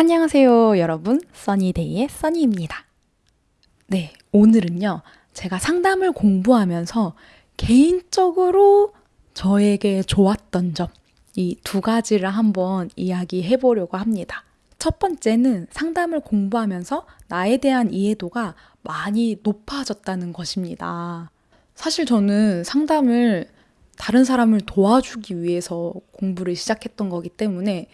안녕하세요, 여러분. 써니데이의 써니입니다. 네, 오늘은요, 제가 상담을 공부하면서 개인적으로 저에게 좋았던 점, 이 두 가지를 한번 이야기해 보려고 합니다. 첫 번째는 상담을 공부하면서 나에 대한 이해도가 많이 높아졌다는 것입니다. 사실 저는 상담을 다른 사람을 도와주기 위해서 공부를 시작했던 거기 때문에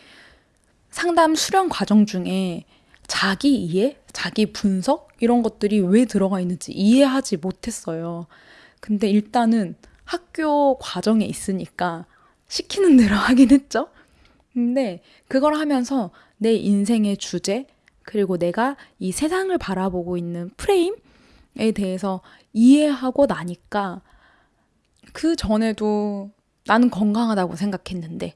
상담 수련 과정 중에 자기 이해, 자기 분석 이런 것들이 왜 들어가 있는지 이해하지 못했어요. 근데 일단은 학교 과정에 있으니까 시키는 대로 하긴 했죠. 근데 그걸 하면서 내 인생의 주제, 그리고 내가 이 세상을 바라보고 있는 프레임에 대해서 이해하고 나니까 그 전에도 나는 건강하다고 생각했는데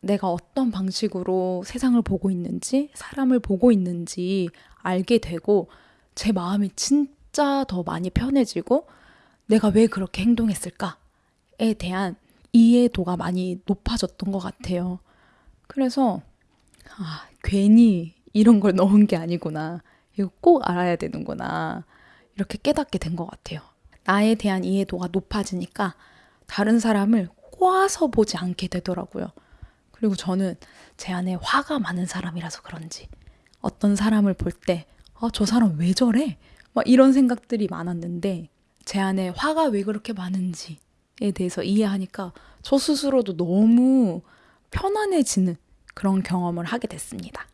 내가 어떤 방식으로 세상을 보고 있는지, 사람을 보고 있는지 알게 되고, 제 마음이 진짜 더 많이 편해지고, 내가 왜 그렇게 행동했을까에 대한 이해도가 많이 높아졌던 것 같아요. 그래서, 아, 괜히 이런 걸 넣은 게 아니구나. 이거 꼭 알아야 되는구나. 이렇게 깨닫게 된 것 같아요. 나에 대한 이해도가 높아지니까 다른 사람을 꼬아서 보지 않게 되더라고요. 그리고 저는 제 안에 화가 많은 사람이라서 그런지 어떤 사람을 볼 때, 아, 저 사람 왜 저래? 막 이런 생각들이 많았는데 제 안에 화가 왜 그렇게 많은지에 대해서 이해하니까 저 스스로도 너무 편안해지는 그런 경험을 하게 됐습니다.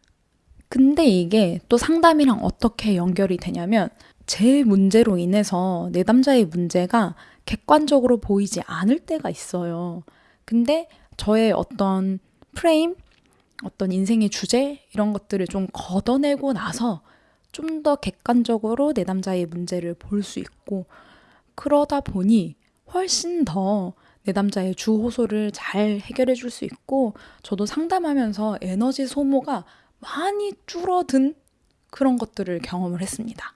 근데 이게 또 상담이랑 어떻게 연결이 되냐면 제 문제로 인해서 내 남자의 문제가 객관적으로 보이지 않을 때가 있어요. 근데 저의 어떤 프레임, 어떤 인생의 주제 이런 것들을 좀 걷어내고 나서 좀 더 객관적으로 내 남자의 문제를 볼 수 있고 그러다 보니 훨씬 더내 남자의 주호소를 잘 해결해 줄 수 있고 저도 상담하면서 에너지 소모가 많이 줄어든 그런 것들을 경험을 했습니다.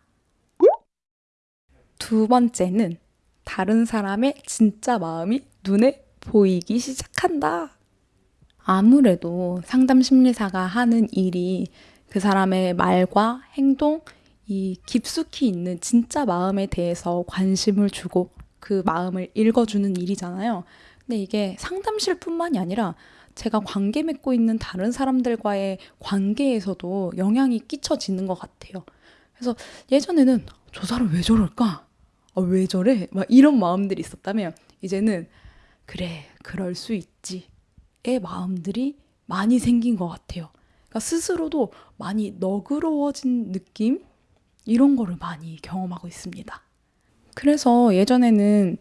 두 번째는 다른 사람의 진짜 마음이 눈에 보이기 시작한다. 아무래도 상담 심리사가 하는 일이 그 사람의 말과 행동, 이 깊숙이 있는 진짜 마음에 대해서 관심을 주고 그 마음을 읽어주는 일이잖아요. 근데 이게 상담실뿐만이 아니라 제가 관계 맺고 있는 다른 사람들과의 관계에서도 영향이 끼쳐지는 것 같아요. 그래서 예전에는 저 사람 왜 저럴까? 아, 왜 저래? 막 이런 마음들이 있었다면 이제는 그래, 그럴 수 있지. 의 마음들이 많이 생긴 것 같아요. 그러니까 스스로도 많이 너그러워진 느낌? 이런 거를 많이 경험하고 있습니다. 그래서 예전에는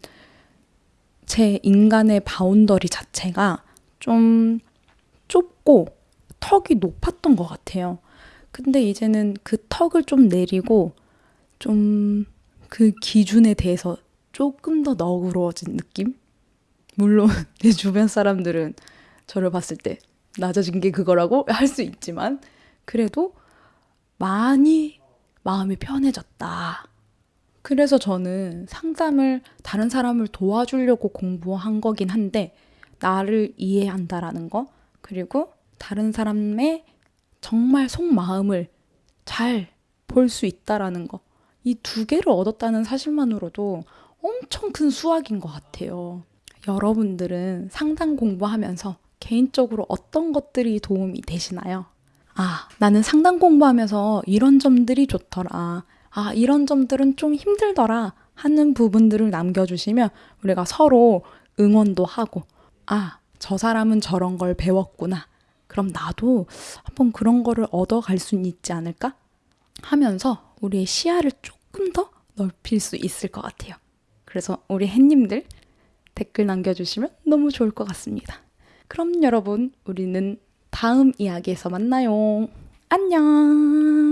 제 인간의 boundary 자체가 좀 좁고 턱이 높았던 것 같아요. 근데 이제는 그 턱을 좀 내리고 좀 그 기준에 대해서 조금 더 너그러워진 느낌? 물론 내 주변 사람들은 저를 봤을 때 낮아진 게 그거라고 할 수 있지만 그래도 많이 마음이 편해졌다. 그래서 저는 상담을 다른 사람을 도와주려고 공부한 거긴 한데 나를 이해한다라는 거 그리고 다른 사람의 정말 속마음을 잘 볼 수 있다라는 거. 이 두 개를 얻었다는 사실만으로도 엄청 큰 수확인 것 같아요. 여러분들은 상담 공부하면서 개인적으로 어떤 것들이 도움이 되시나요? 아, 나는 상담 공부하면서 이런 점들이 좋더라. 아, 이런 점들은 좀 힘들더라. 하는 부분들을 남겨주시면 우리가 서로 응원도 하고, 아, 저 사람은 저런 걸 배웠구나. 그럼 나도 한번 그런 거를 얻어갈 수 있지 않을까? 하면서 우리의 시야를 조금 더 넓힐 수 있을 것 같아요. 그래서 우리 햇님들 댓글 남겨주시면 너무 좋을 것 같습니다. 그럼 여러분, 우리는 다음 이야기에서 만나요. 안녕!